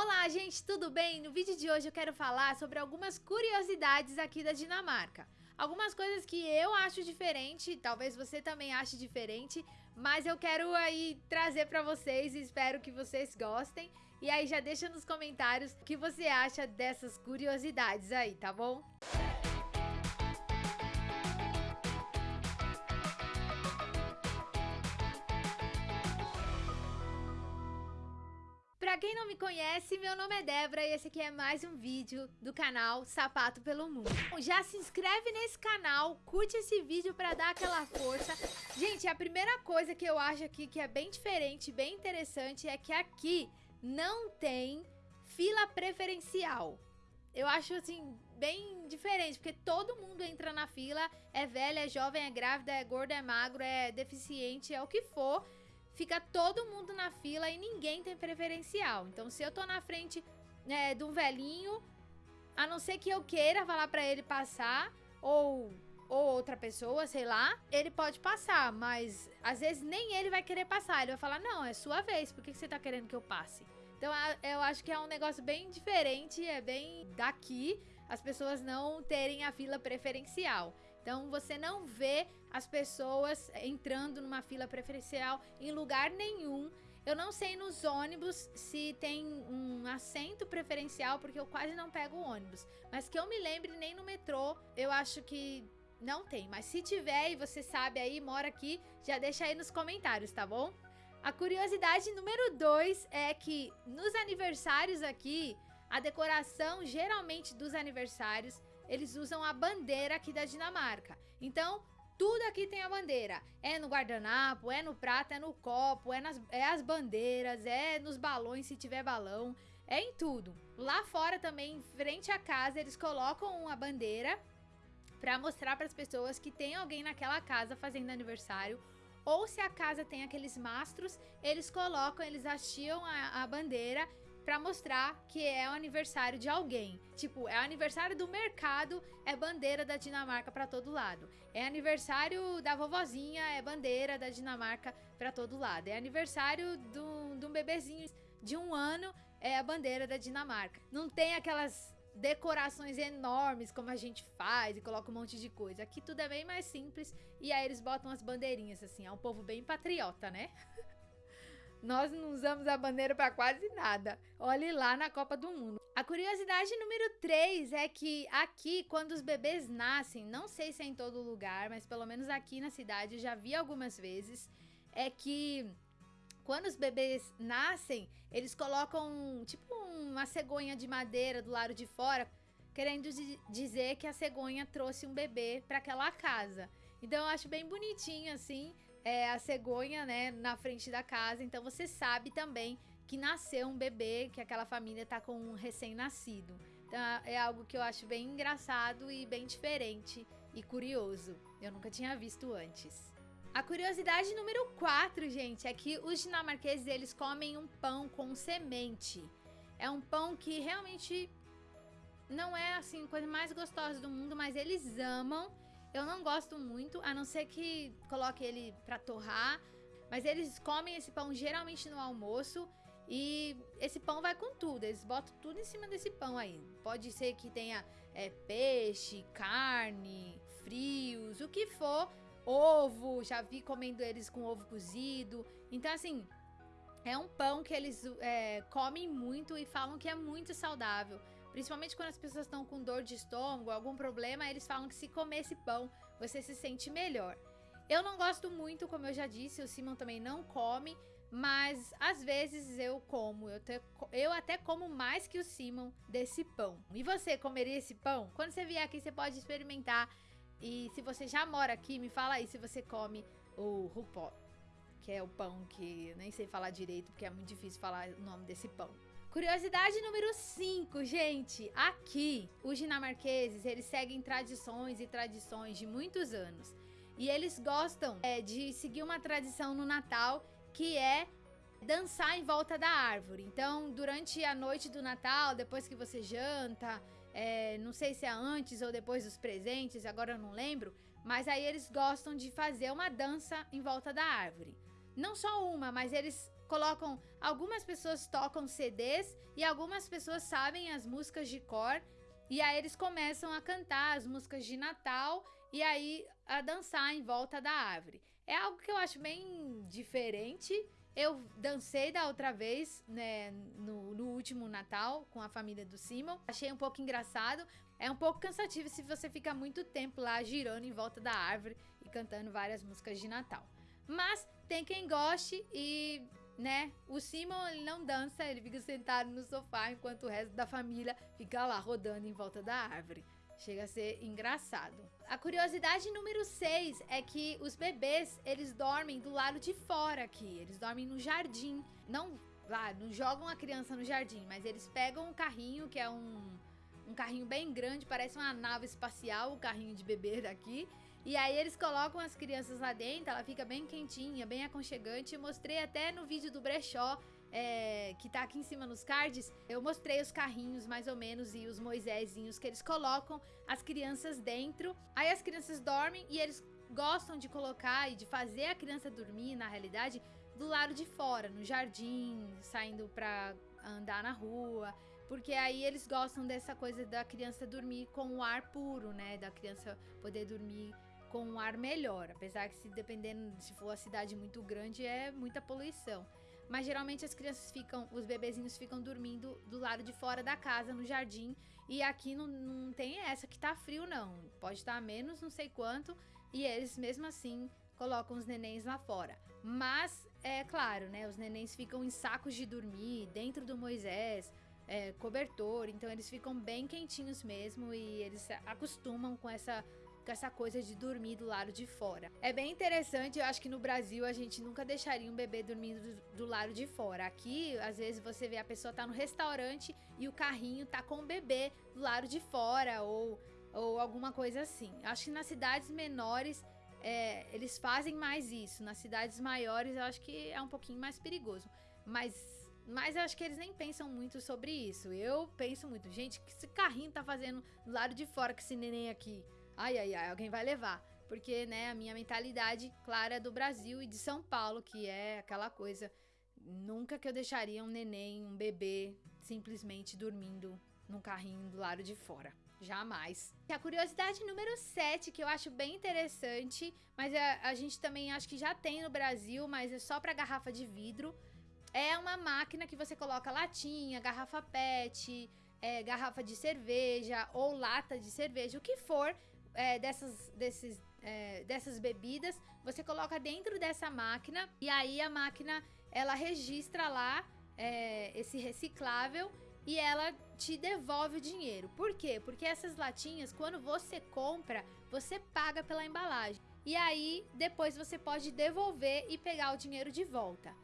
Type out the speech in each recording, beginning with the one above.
Olá, gente, tudo bem? No vídeo de hoje eu quero falar sobre algumas curiosidades aqui da Dinamarca. Algumas coisas que eu acho diferente, talvez você também ache diferente, mas eu quero aí trazer para vocês e espero que vocês gostem. E aí já deixa nos comentários o que você acha dessas curiosidades aí, tá bom? Pra quem não me conhece, meu nome é Débora e esse aqui é mais um vídeo do canal Sapato pelo Mundo. Já se inscreve nesse canal, curte esse vídeo pra dar aquela força. Gente, a primeira coisa que eu acho aqui que é bem diferente, bem interessante, é que aqui não tem fila preferencial. Eu acho assim, bem diferente, porque todo mundo entra na fila, é velha, é jovem, é grávida, é gordo, é magro, é deficiente, é o que for fica todo mundo na fila e ninguém tem preferencial. Então, se eu tô na frente é, de um velhinho, a não ser que eu queira falar para ele passar, ou, ou outra pessoa, sei lá, ele pode passar, mas às vezes nem ele vai querer passar. Ele vai falar, não, é sua vez, por que você tá querendo que eu passe? Então, eu acho que é um negócio bem diferente, é bem daqui, as pessoas não terem a fila preferencial. Então você não vê as pessoas entrando numa fila preferencial em lugar nenhum. Eu não sei nos ônibus se tem um assento preferencial, porque eu quase não pego ônibus. Mas que eu me lembre, nem no metrô, eu acho que não tem. Mas se tiver e você sabe aí, mora aqui, já deixa aí nos comentários, tá bom? A curiosidade número 2 é que nos aniversários aqui, a decoração geralmente dos aniversários, eles usam a bandeira aqui da Dinamarca. Então, tudo aqui tem a bandeira. É no guardanapo, é no prato, é no copo, é, nas, é as bandeiras, é nos balões se tiver balão, é em tudo. Lá fora também, em frente à casa, eles colocam uma bandeira para mostrar para as pessoas que tem alguém naquela casa fazendo aniversário ou se a casa tem aqueles mastros, eles colocam, eles hastiam a, a bandeira para mostrar que é o aniversário de alguém. Tipo, é aniversário do mercado, é bandeira da Dinamarca para todo lado. É aniversário da vovozinha, é bandeira da Dinamarca para todo lado. É aniversário de um bebezinho de um ano, é a bandeira da Dinamarca. Não tem aquelas decorações enormes como a gente faz e coloca um monte de coisa. Aqui tudo é bem mais simples e aí eles botam as bandeirinhas assim. É um povo bem patriota, né? Nós não usamos a bandeira para quase nada. Olhe lá na Copa do Mundo. A curiosidade número 3 é que aqui, quando os bebês nascem, não sei se é em todo lugar, mas pelo menos aqui na cidade eu já vi algumas vezes, é que quando os bebês nascem, eles colocam tipo uma cegonha de madeira do lado de fora, querendo dizer que a cegonha trouxe um bebê para aquela casa. Então eu acho bem bonitinho assim é, a cegonha, né, na frente da casa. Então você sabe também que nasceu um bebê, que aquela família tá com um recém-nascido. Então é algo que eu acho bem engraçado e bem diferente e curioso. Eu nunca tinha visto antes. A curiosidade número 4, gente, é que os dinamarqueses eles comem um pão com semente. É um pão que realmente não é assim coisa mais gostosa do mundo, mas eles amam eu não gosto muito, a não ser que coloque ele pra torrar. Mas eles comem esse pão geralmente no almoço. E esse pão vai com tudo, eles botam tudo em cima desse pão aí. Pode ser que tenha é, peixe, carne, frios, o que for. Ovo, já vi comendo eles com ovo cozido. Então, assim, é um pão que eles é, comem muito e falam que é muito saudável. Principalmente quando as pessoas estão com dor de estômago, algum problema, eles falam que se comer esse pão, você se sente melhor. Eu não gosto muito, como eu já disse, o Simon também não come, mas às vezes eu como. Eu, te, eu até como mais que o Simon desse pão. E você comeria esse pão? Quando você vier aqui, você pode experimentar. E se você já mora aqui, me fala aí se você come o rupó, que é o pão que nem sei falar direito, porque é muito difícil falar o nome desse pão. Curiosidade número 5, gente. Aqui, os dinamarqueses, eles seguem tradições e tradições de muitos anos. E eles gostam é, de seguir uma tradição no Natal, que é dançar em volta da árvore. Então, durante a noite do Natal, depois que você janta, é, não sei se é antes ou depois dos presentes, agora eu não lembro, mas aí eles gostam de fazer uma dança em volta da árvore. Não só uma, mas eles colocam. Algumas pessoas tocam CDs e algumas pessoas sabem as músicas de cor. E aí eles começam a cantar as músicas de Natal e aí a dançar em volta da árvore. É algo que eu acho bem diferente. Eu dancei da outra vez, né, no, no, último Natal com a família do Simon. Achei um pouco engraçado. É um pouco cansativo se você fica muito tempo lá girando em volta da árvore e cantando várias músicas de Natal. Mas tem quem goste e, né, o Simon ele não dança, ele fica sentado no sofá enquanto o resto da família fica lá rodando em volta da árvore. Chega a ser engraçado. A curiosidade número 6 é que os bebês, eles dormem do lado de fora aqui. Eles dormem no jardim. Não, lá, não jogam a criança no jardim, mas eles pegam um carrinho, que é um, um carrinho bem grande, parece uma nave espacial, o carrinho de bebê daqui. E aí eles colocam as crianças lá dentro, ela fica bem quentinha, bem aconchegante. Eu mostrei até no vídeo do brechó é, que tá aqui em cima nos cards, eu mostrei os carrinhos mais ou menos e os Moisésinhos que eles colocam as crianças dentro. Aí as crianças dormem e eles gostam de colocar e de fazer a criança dormir, na realidade, do lado de fora, no jardim, saindo pra andar na rua. Porque aí eles gostam dessa coisa da criança dormir com o ar puro, né? Da criança poder dormir com um ar melhor. Apesar que se dependendo, se for a cidade muito grande, é muita poluição. Mas geralmente as crianças ficam, os bebezinhos ficam dormindo do lado de fora da casa, no jardim. E aqui não, não tem essa que tá frio, não. Pode estar tá menos, não sei quanto. E eles, mesmo assim, colocam os nenéns lá fora. Mas, é claro, né? Os nenéns ficam em sacos de dormir, dentro do Moisés, é, cobertor. Então eles ficam bem quentinhos mesmo. E eles acostumam com essa com essa coisa de dormir do lado de fora. É bem interessante, eu acho que no Brasil a gente nunca deixaria um bebê dormindo do, do lado de fora. Aqui, às vezes você vê a pessoa tá no restaurante e o carrinho tá com o bebê do lado de fora ou, ou alguma coisa assim. Acho que nas cidades menores é, eles fazem mais isso. Nas cidades maiores eu acho que é um pouquinho mais perigoso. Mas mas eu acho que eles nem pensam muito sobre isso. Eu penso muito, gente, que esse carrinho tá fazendo do lado de fora com esse neném aqui? Ai, ai, ai, alguém vai levar. Porque, né, a minha mentalidade clara é do Brasil e de São Paulo, que é aquela coisa. Nunca que eu deixaria um neném, um bebê, simplesmente dormindo num carrinho do lado de fora. Jamais. A curiosidade número 7, que eu acho bem interessante, mas a, a gente também acho que já tem no Brasil, mas é só para garrafa de vidro. É uma máquina que você coloca latinha, garrafa PET, é, garrafa de cerveja ou lata de cerveja, o que for, é, dessas, desses, é, dessas bebidas, você coloca dentro dessa máquina e aí a máquina ela registra lá é, esse reciclável e ela te devolve o dinheiro. Por quê? Porque essas latinhas, quando você compra, você paga pela embalagem. E aí, depois você pode devolver e pegar o dinheiro de volta.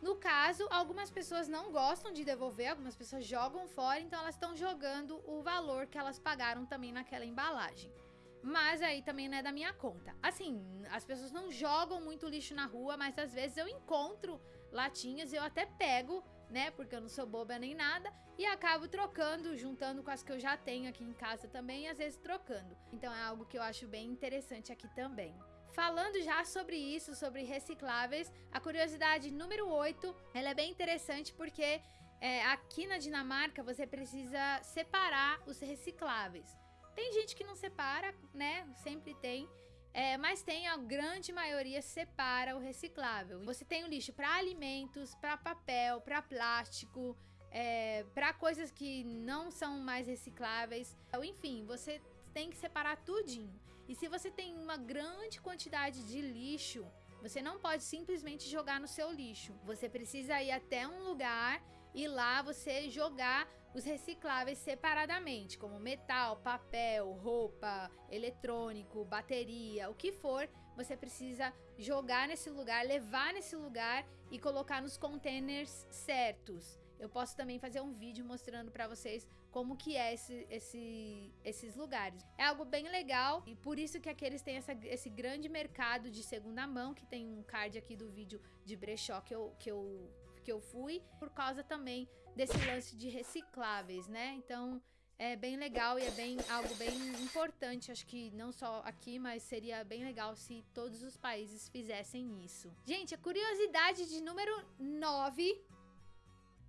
No caso, algumas pessoas não gostam de devolver, algumas pessoas jogam fora, então elas estão jogando o valor que elas pagaram também naquela embalagem. Mas aí também não é da minha conta. Assim, as pessoas não jogam muito lixo na rua, mas às vezes eu encontro latinhas e eu até pego, né? Porque eu não sou boba nem nada. E acabo trocando, juntando com as que eu já tenho aqui em casa também, e às vezes trocando. Então é algo que eu acho bem interessante aqui também. Falando já sobre isso, sobre recicláveis, a curiosidade número 8, ela é bem interessante porque é, aqui na Dinamarca você precisa separar os recicláveis. Tem gente que não separa, né? Sempre tem. É, mas tem a grande maioria separa o reciclável. Você tem o lixo para alimentos, para papel, para plástico, é, para coisas que não são mais recicláveis. Enfim, você tem que separar tudinho. E se você tem uma grande quantidade de lixo, você não pode simplesmente jogar no seu lixo. Você precisa ir até um lugar e lá você jogar os recicláveis separadamente, como metal, papel, roupa, eletrônico, bateria, o que for, você precisa jogar nesse lugar, levar nesse lugar e colocar nos containers certos. Eu posso também fazer um vídeo mostrando para vocês como que é esse, esse, esses lugares. É algo bem legal e por isso que aqueles têm essa, esse grande mercado de segunda mão, que tem um card aqui do vídeo de brechó que eu, que eu que eu fui, por causa também desse lance de recicláveis, né? Então, é bem legal e é bem algo bem importante. Acho que não só aqui, mas seria bem legal se todos os países fizessem isso. Gente, a curiosidade de número 9,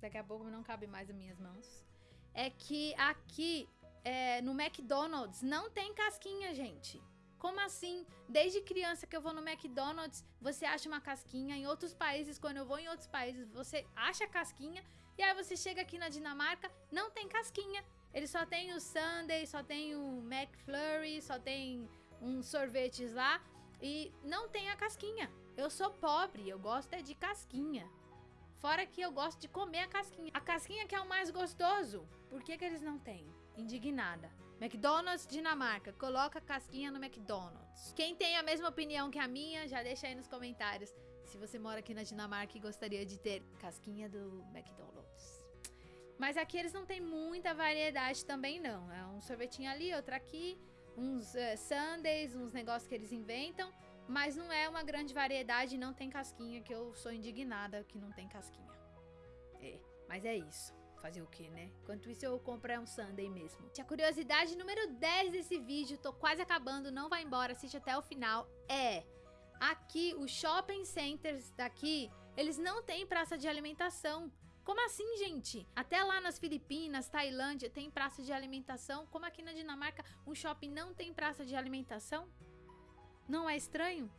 daqui a pouco não cabe mais as minhas mãos, é que aqui é, no McDonald's não tem casquinha, gente. Como assim? Desde criança que eu vou no McDonald's, você acha uma casquinha. Em outros países, quando eu vou em outros países, você acha casquinha. E aí você chega aqui na Dinamarca, não tem casquinha. Ele só tem o Sunday, só tem o McFlurry, só tem uns sorvetes lá e não tem a casquinha. Eu sou pobre, eu gosto é de casquinha. Fora que eu gosto de comer a casquinha. A casquinha que é o mais gostoso. Por que, que eles não têm? Indignada. McDonald's Dinamarca, coloca casquinha no McDonald's. Quem tem a mesma opinião que a minha, já deixa aí nos comentários se você mora aqui na Dinamarca e gostaria de ter casquinha do McDonald's. Mas aqui eles não têm muita variedade também não. É um sorvetinho ali, outro aqui, uns uh, sundaes, uns negócios que eles inventam. Mas não é uma grande variedade, não tem casquinha, que eu sou indignada que não tem casquinha. É, mas é isso. Fazer o que, né? Enquanto isso eu comprei um sundae mesmo. A curiosidade número 10 desse vídeo, tô quase acabando, não vai embora, assiste até o final, é... Aqui, os shopping centers daqui, eles não têm praça de alimentação. Como assim, gente? Até lá nas Filipinas, Tailândia, tem praça de alimentação. Como aqui na Dinamarca, um shopping não tem praça de alimentação? Não é estranho?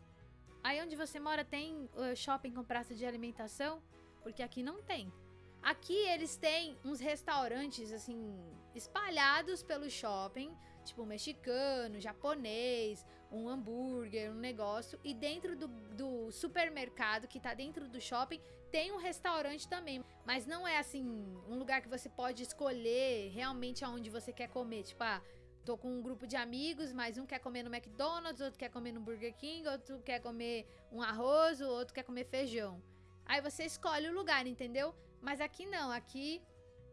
Aí onde você mora tem uh, shopping com praça de alimentação? Porque aqui não tem. Aqui eles têm uns restaurantes, assim, espalhados pelo shopping, tipo mexicano, japonês, um hambúrguer, um negócio. E dentro do, do supermercado, que tá dentro do shopping, tem um restaurante também, mas não é assim, um lugar que você pode escolher realmente aonde você quer comer. Tipo, ah, tô com um grupo de amigos, mas um quer comer no McDonald's, outro quer comer no Burger King, outro quer comer um arroz, outro quer comer feijão. Aí você escolhe o lugar, entendeu? Mas aqui não, aqui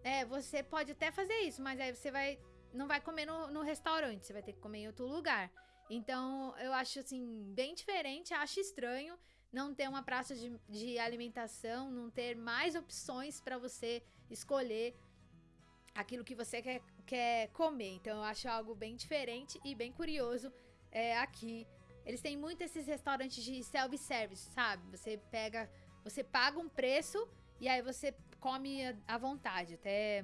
é, você pode até fazer isso, mas aí você vai não vai comer no, no restaurante, você vai ter que comer em outro lugar. Então, eu acho assim, bem diferente, acho estranho não ter uma praça de, de alimentação, não ter mais opções para você escolher aquilo que você quer, quer comer. Então eu acho algo bem diferente e bem curioso é, aqui. Eles têm muito esses restaurantes de self-service, sabe? Você pega, você paga um preço e aí você come à vontade, até,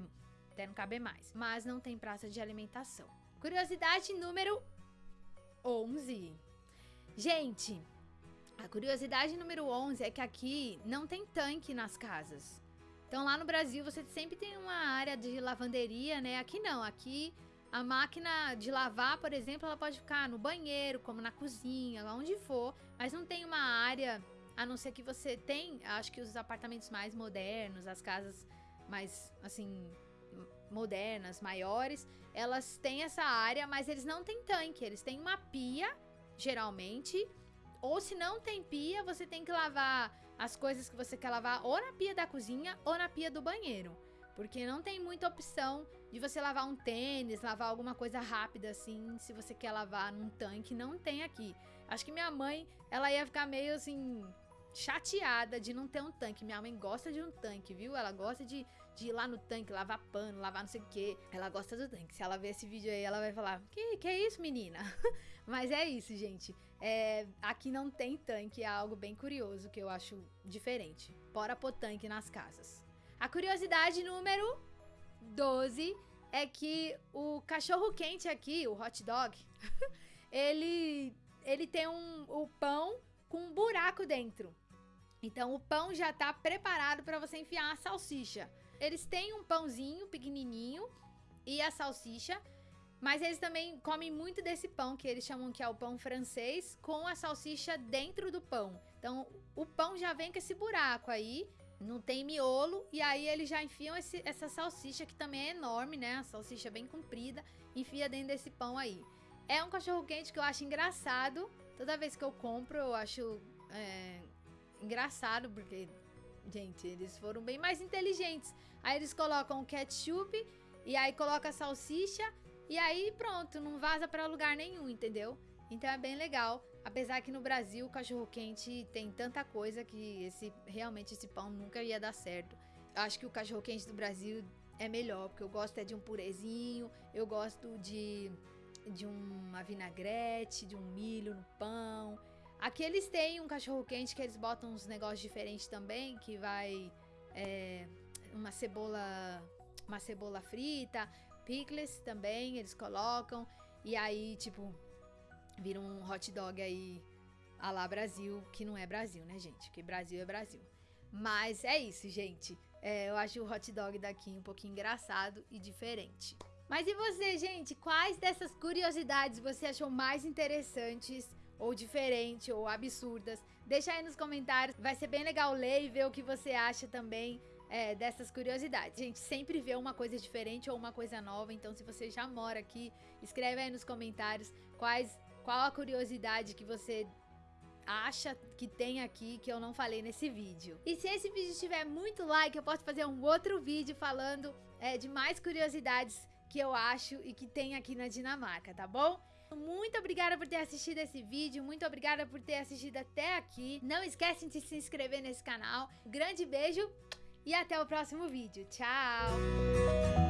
até não caber mais. Mas não tem praça de alimentação. Curiosidade número 11. Gente, a curiosidade número 11 é que aqui não tem tanque nas casas. Então lá no Brasil você sempre tem uma área de lavanderia, né? Aqui não, aqui a máquina de lavar, por exemplo, ela pode ficar no banheiro, como na cozinha, lá onde for, mas não tem uma área, a não ser que você tem, acho que os apartamentos mais modernos, as casas mais, assim, modernas, maiores, elas têm essa área, mas eles não têm tanque, eles têm uma pia, geralmente, ou se não tem pia, você tem que lavar as coisas que você quer lavar ou na pia da cozinha ou na pia do banheiro. Porque não tem muita opção de você lavar um tênis, lavar alguma coisa rápida assim, se você quer lavar num tanque, não tem aqui. Acho que minha mãe, ela ia ficar meio assim, chateada de não ter um tanque. Minha mãe gosta de um tanque, viu? Ela gosta de, de ir lá no tanque, lavar pano, lavar não sei o que. Ela gosta do tanque. Se ela ver esse vídeo aí, ela vai falar: Que, que é isso, menina? Mas é isso, gente. É, aqui não tem tanque, é algo bem curioso que eu acho diferente. Bora pôr tanque nas casas. A curiosidade número 12 é que o cachorro quente aqui, o hot dog, ele, ele tem um, o pão com um buraco dentro. Então o pão já tá preparado para você enfiar a salsicha. Eles têm um pãozinho pequenininho e a salsicha, mas eles também comem muito desse pão que eles chamam que é o pão francês com a salsicha dentro do pão. Então o pão já vem com esse buraco aí, não tem miolo e aí eles já enfiam esse, essa salsicha que também é enorme, né? A salsicha bem comprida, enfia dentro desse pão aí. É um cachorro quente que eu acho engraçado. Toda vez que eu compro, eu acho é, engraçado, porque, gente, eles foram bem mais inteligentes. Aí eles colocam o ketchup e aí coloca a salsicha e aí pronto, não vaza para lugar nenhum, entendeu? Então é bem legal. Apesar que no Brasil o cachorro quente tem tanta coisa que esse realmente esse pão nunca ia dar certo. Eu acho que o cachorro quente do Brasil é melhor, porque eu gosto é de um purezinho, eu gosto de, de uma vinagrete, de um milho no pão. Aqui eles têm um cachorro quente que eles botam uns negócios diferentes também, que vai é, uma cebola, uma cebola frita, pickles também eles colocam e aí tipo vira um hot dog aí a lá Brasil, que não é Brasil, né, gente? Que Brasil é Brasil. Mas é isso, gente. É, eu acho o hot dog daqui um pouquinho engraçado e diferente. Mas e você, gente? Quais dessas curiosidades você achou mais interessantes, ou diferentes, ou absurdas? Deixa aí nos comentários. Vai ser bem legal ler e ver o que você acha também é, dessas curiosidades. Gente, sempre vê uma coisa diferente ou uma coisa nova. Então, se você já mora aqui, escreve aí nos comentários quais, qual a curiosidade que você acha que tem aqui que eu não falei nesse vídeo. E se esse vídeo tiver muito like, eu posso fazer um outro vídeo falando é, de mais curiosidades que eu acho e que tem aqui na Dinamarca, tá bom? Muito obrigada por ter assistido esse vídeo, muito obrigada por ter assistido até aqui. Não esquecem de se inscrever nesse canal. Grande beijo e até o próximo vídeo. Tchau!